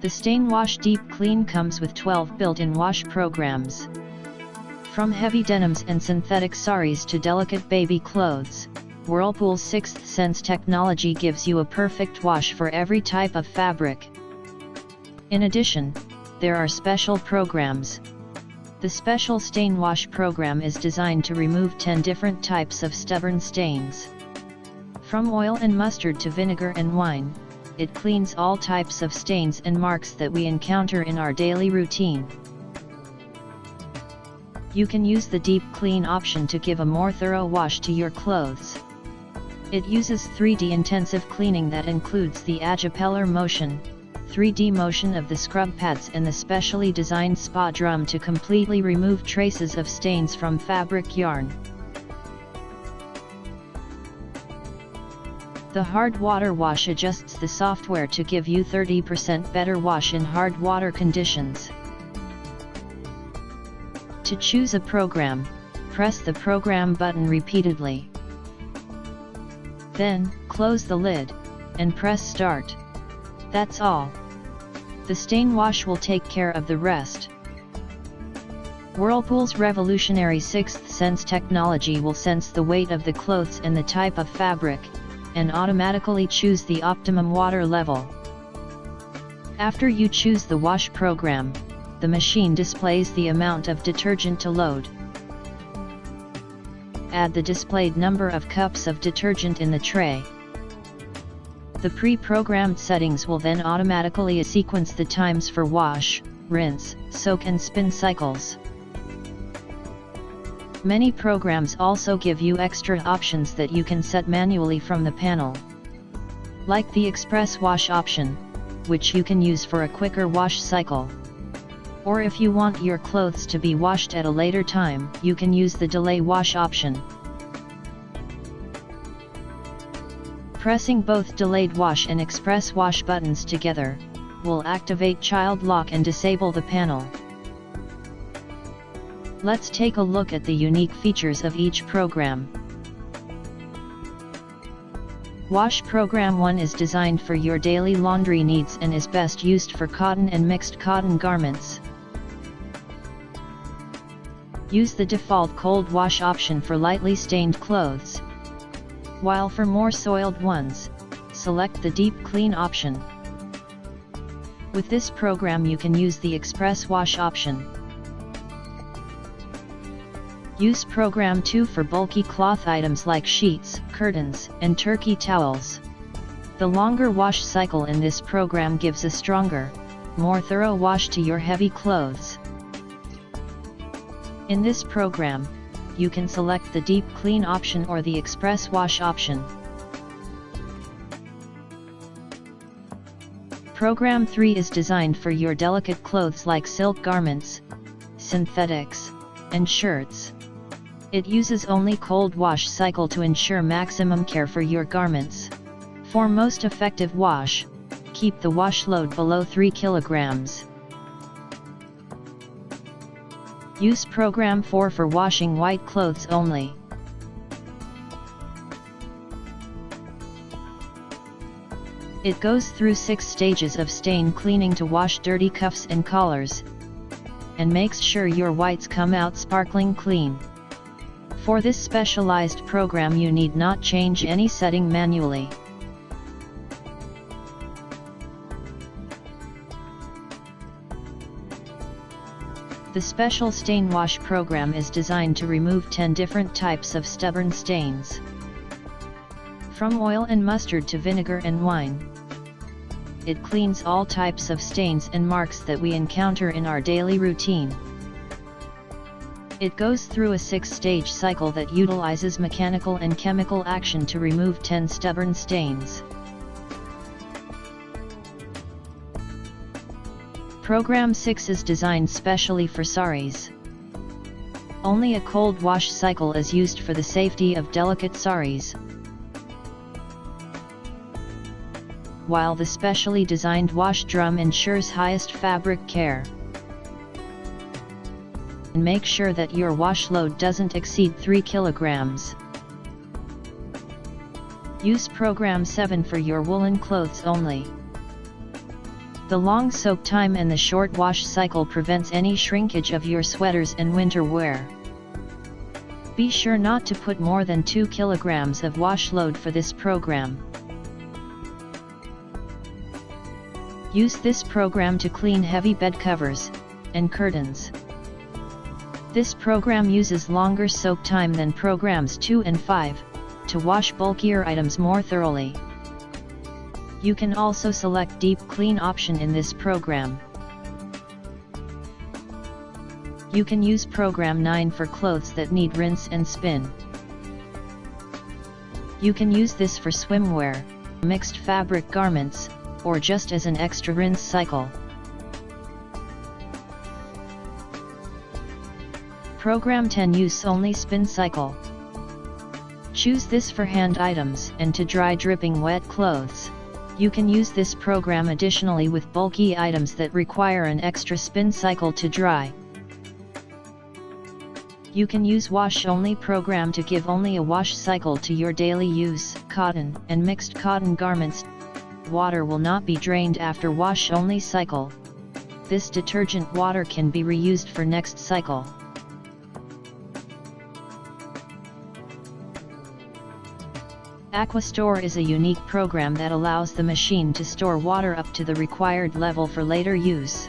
The Stain Wash Deep Clean comes with 12 built-in wash programs. From heavy denims and synthetic saris to delicate baby clothes, Whirlpool's Sixth Sense technology gives you a perfect wash for every type of fabric. In addition, there are special programs. The Special Stain Wash program is designed to remove 10 different types of stubborn stains. From oil and mustard to vinegar and wine, it cleans all types of stains and marks that we encounter in our daily routine. You can use the deep clean option to give a more thorough wash to your clothes. It uses 3D intensive cleaning that includes the Agipeller motion, 3D motion of the scrub pads and the specially designed spa drum to completely remove traces of stains from fabric yarn. The hard water wash adjusts the software to give you 30% better wash in hard water conditions. To choose a program, press the program button repeatedly. Then, close the lid, and press start. That's all. The stain wash will take care of the rest. Whirlpool's revolutionary sixth sense technology will sense the weight of the clothes and the type of fabric, and automatically choose the optimum water level. After you choose the wash program, the machine displays the amount of detergent to load. Add the displayed number of cups of detergent in the tray. The pre-programmed settings will then automatically sequence the times for wash, rinse, soak and spin cycles. Many programs also give you extra options that you can set manually from the panel. Like the Express Wash option, which you can use for a quicker wash cycle. Or if you want your clothes to be washed at a later time, you can use the Delay Wash option. Pressing both Delayed Wash and Express Wash buttons together, will activate Child Lock and disable the panel. Let's take a look at the unique features of each program. Wash Program 1 is designed for your daily laundry needs and is best used for cotton and mixed cotton garments. Use the default cold wash option for lightly stained clothes. While for more soiled ones, select the deep clean option. With this program you can use the express wash option. Use Program 2 for bulky cloth items like sheets, curtains, and turkey towels. The longer wash cycle in this program gives a stronger, more thorough wash to your heavy clothes. In this program, you can select the Deep Clean option or the Express Wash option. Program 3 is designed for your delicate clothes like silk garments, synthetics, and shirts. It uses only cold wash cycle to ensure maximum care for your garments. For most effective wash, keep the wash load below 3 kilograms. Use Program 4 for washing white clothes only. It goes through 6 stages of stain cleaning to wash dirty cuffs and collars, and makes sure your whites come out sparkling clean. For this specialized program you need not change any setting manually. The special stain wash program is designed to remove 10 different types of stubborn stains. From oil and mustard to vinegar and wine. It cleans all types of stains and marks that we encounter in our daily routine. It goes through a six-stage cycle that utilizes mechanical and chemical action to remove 10 stubborn stains. Program 6 is designed specially for saris. Only a cold wash cycle is used for the safety of delicate saris. While the specially designed wash drum ensures highest fabric care make sure that your wash load doesn't exceed 3 kilograms. Use program 7 for your woolen clothes only. The long soak time and the short wash cycle prevents any shrinkage of your sweaters and winter wear. Be sure not to put more than 2 kilograms of wash load for this program. Use this program to clean heavy bed covers and curtains. This program uses longer soak time than programs 2 and 5 to wash bulkier items more thoroughly. You can also select deep clean option in this program. You can use program 9 for clothes that need rinse and spin. You can use this for swimwear, mixed fabric garments, or just as an extra rinse cycle. Program 10 Use Only Spin Cycle. Choose this for hand items and to dry dripping wet clothes. You can use this program additionally with bulky items that require an extra spin cycle to dry. You can use wash only program to give only a wash cycle to your daily use, cotton and mixed cotton garments. Water will not be drained after wash only cycle. This detergent water can be reused for next cycle. Aquastore is a unique program that allows the machine to store water up to the required level for later use.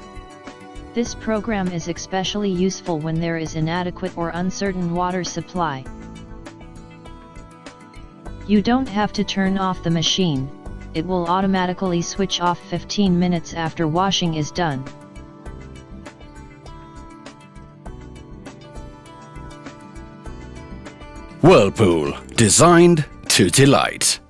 This program is especially useful when there is inadequate or uncertain water supply. You don't have to turn off the machine, it will automatically switch off 15 minutes after washing is done. Whirlpool, designed to delight.